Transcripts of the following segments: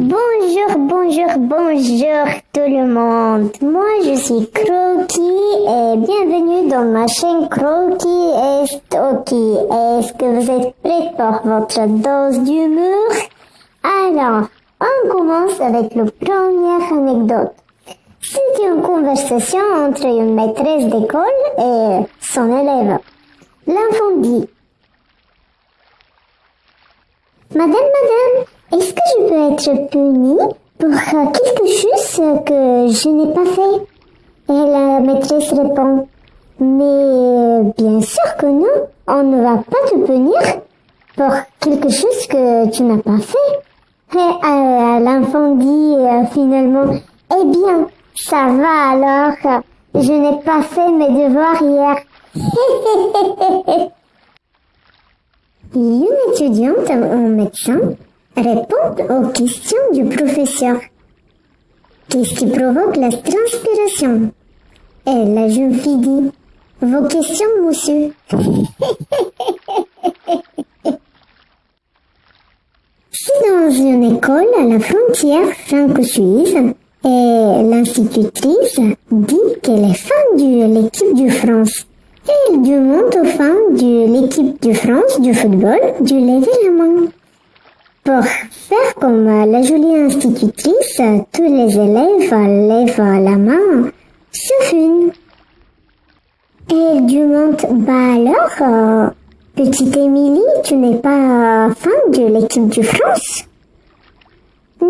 Bonjour, bonjour, bonjour tout le monde. Moi je suis Croquis et bienvenue dans ma chaîne Croquis et Stocky. Est-ce que vous êtes prêts pour votre dose d'humour? Alors, on commence avec la première anecdote. C'est une conversation entre une maîtresse d'école et son élève. L'enfant dit Madame, madame, est-ce que je peux être punie pour euh, quelque chose que je n'ai pas fait? Et la maîtresse répond Mais euh, bien sûr que non, on ne va pas te punir pour quelque chose que tu n'as pas fait. Et euh, l'enfant dit finalement Eh bien, ça va alors, je n'ai pas fait mes devoirs hier. Une étudiante en médecin répond aux questions du professeur. Qu'est-ce qui provoque la transpiration? Et la jeune fille dit Vos questions, monsieur. C'est dans une école à la frontière franco-suisse et l'institutrice dit qu'elle est fan de l'équipe de France. Elle demande aux fans de l'équipe de France du football de lever la main. Pour faire comme la jolie institutrice, tous les élèves lèvent la main, sauf une. Elle demande, bah alors, euh, petite Émilie, tu n'es pas fan de l'équipe de France? Non,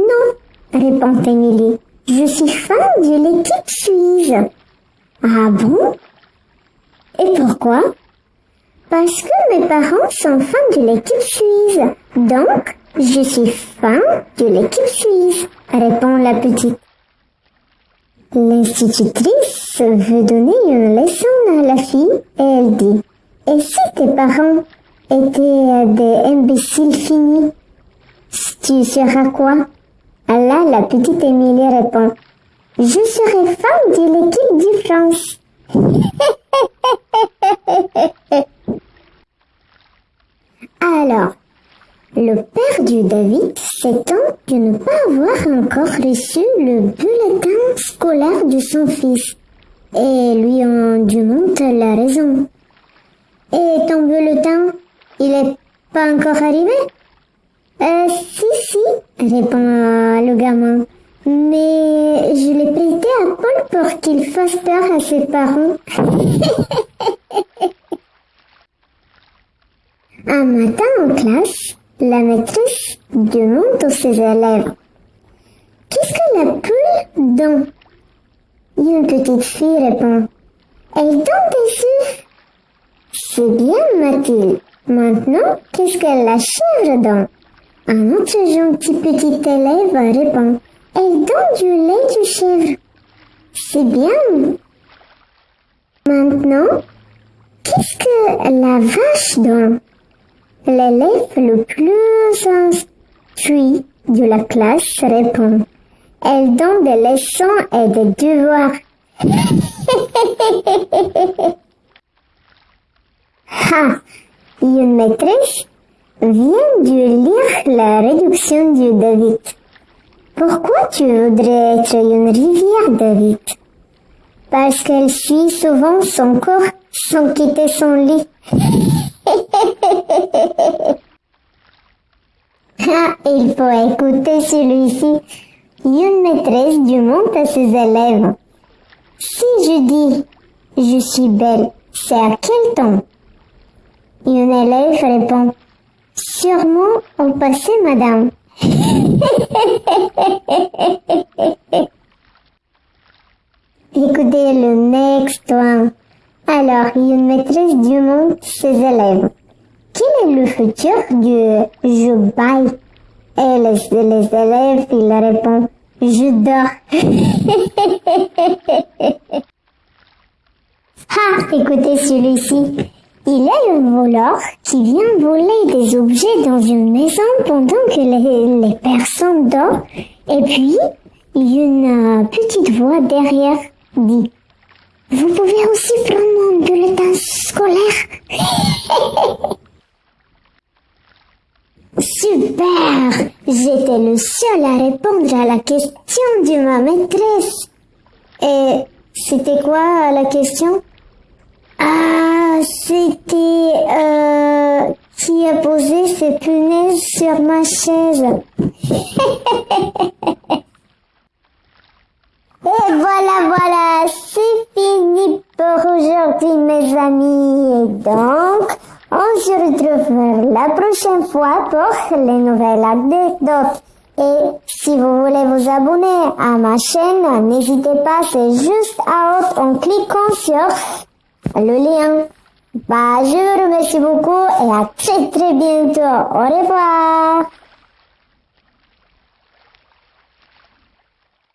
répond Émilie, je suis fan de l'équipe suisse. Ah bon? Et pourquoi? Parce que mes parents sont fans de l'équipe suisse, donc je suis fan de l'équipe suisse, répond la petite. L'institutrice veut donner une leçon à la fille et elle dit Et si tes parents étaient des imbéciles finis, tu seras quoi? Là, la petite Émilie répond Je serai fan de l'équipe de France. Alors, le David s'étend de ne pas avoir encore reçu le bulletin scolaire de son fils et lui en demande la raison. Et ton bulletin, il est pas encore arrivé? Euh, si, si, répond le gamin. Mais je l'ai prêté à Paul pour qu'il fasse peur à ses parents. Un matin en classe, la maîtresse demande à ses élèves Qu'est-ce que la poule donne Une petite fille répond Elle donne des œufs. C'est bien, Mathilde. Maintenant, qu'est-ce que la chèvre donne Un autre gentil petit élève répond Elle donne du lait de chèvre. C'est bien. Maintenant, qu'est-ce que la vache donne L'élève le plus instruit de la classe répond Elle donne des leçons et des devoirs. ha Une maîtresse vient de lire la réduction de David. Pourquoi tu voudrais être une rivière, David? Parce qu'elle suit souvent son corps sans quitter son lit. ah, il faut écouter celui-ci. Une maîtresse demande à ses élèves. Si je dis je suis belle, c'est à quel temps? Une élève répond Sûrement au passé, madame. Écoutez le next one. Alors, une maîtresse demande ses élèves. Quel est le futur du je baille Et les, les élèves, ils répondent je dors. ah, écoutez celui-ci. Il a un voleur qui vient voler des objets dans une maison pendant que les, les personnes dorment. Et puis, une euh, petite voix derrière dit Vous pouvez aussi prendre mon bulletin scolaire Super J'étais le seul à répondre à la question de ma maîtresse. Et c'était quoi la question? Ah, c'était euh, qui a posé ses punaises sur ma chaise. Et voilà, voilà, c'est fini pour aujourd'hui mes amis. Et donc, on se retrouve la prochaine fois pour les nouvelles anecdotes. Et si vous voulez vous abonner à ma chaîne, n'hésitez pas, c'est juste à haute en cliquant sur le lien. Bah, je vous remercie beaucoup et à très très bientôt. Au revoir.